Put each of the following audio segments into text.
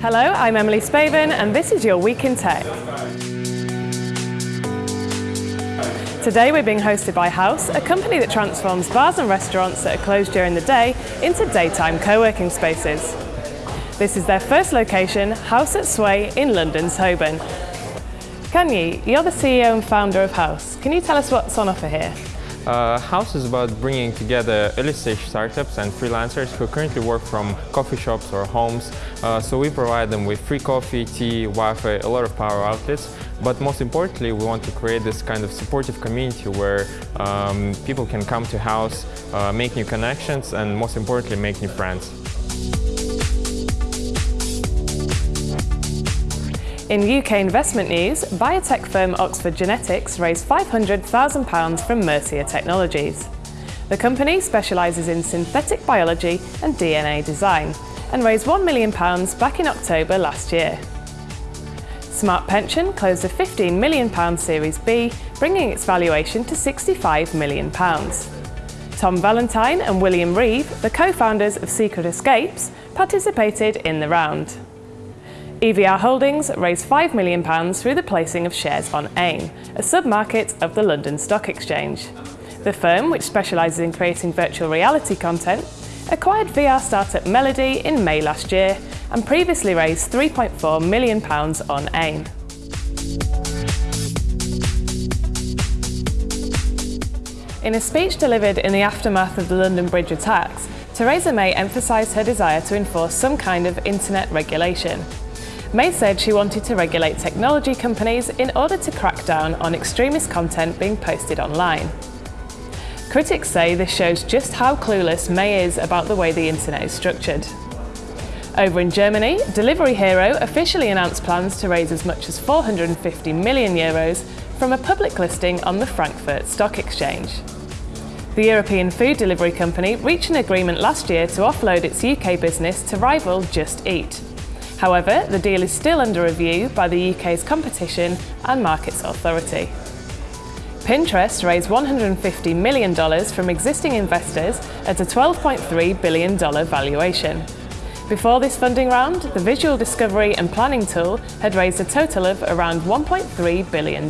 Hello, I'm Emily Spaven and this is your Week in Tech. Today we're being hosted by House, a company that transforms bars and restaurants that are closed during the day into daytime co-working spaces. This is their first location, House at Sway in London's Holborn. Kanyi, you're the CEO and founder of House. Can you tell us what's on offer here? Uh, House is about bringing together early stage startups and freelancers who currently work from coffee shops or homes. Uh, so we provide them with free coffee, tea, Wi-Fi, a lot of power outlets. But most importantly, we want to create this kind of supportive community where um, people can come to House, uh, make new connections, and most importantly, make new friends. In UK investment news, biotech firm Oxford Genetics raised £500,000 from Mercia Technologies. The company specialises in synthetic biology and DNA design and raised £1 million back in October last year. Smart Pension closed a £15 million Series B, bringing its valuation to £65 million. Tom Valentine and William Reeve, the co-founders of Secret Escapes, participated in the round. EVR Holdings raised £5 million through the placing of shares on AIM, a sub-market of the London Stock Exchange. The firm, which specialises in creating virtual reality content, acquired VR startup Melody in May last year and previously raised £3.4 million on AIM. In a speech delivered in the aftermath of the London Bridge attacks, Theresa May emphasised her desire to enforce some kind of internet regulation. May said she wanted to regulate technology companies in order to crack down on extremist content being posted online. Critics say this shows just how clueless May is about the way the internet is structured. Over in Germany, Delivery Hero officially announced plans to raise as much as 450 million euros from a public listing on the Frankfurt Stock Exchange. The European food delivery company reached an agreement last year to offload its UK business to rival Just Eat. However, the deal is still under review by the UK's Competition and Markets Authority. Pinterest raised $150 million from existing investors at a $12.3 billion valuation. Before this funding round, the visual discovery and planning tool had raised a total of around $1.3 billion.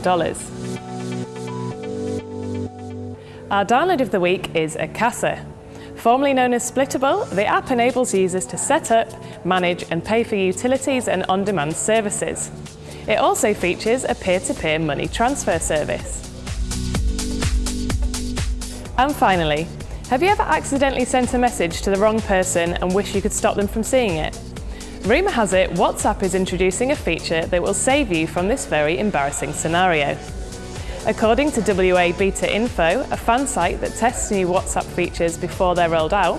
Our download of the week is Acasa, Formerly known as Splittable, the app enables users to set up, manage and pay for utilities and on-demand services. It also features a peer-to-peer -peer money transfer service. And finally, have you ever accidentally sent a message to the wrong person and wish you could stop them from seeing it? Rumour has it WhatsApp is introducing a feature that will save you from this very embarrassing scenario. According to WA Beta Info, a fan site that tests new WhatsApp features before they're rolled out,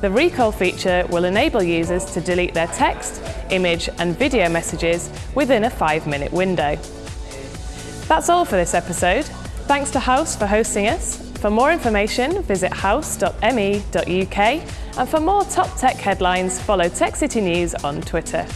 the recall feature will enable users to delete their text, image and video messages within a five-minute window. That's all for this episode. Thanks to House for hosting us. For more information, visit house.me.uk and for more top tech headlines, follow Tech City News on Twitter.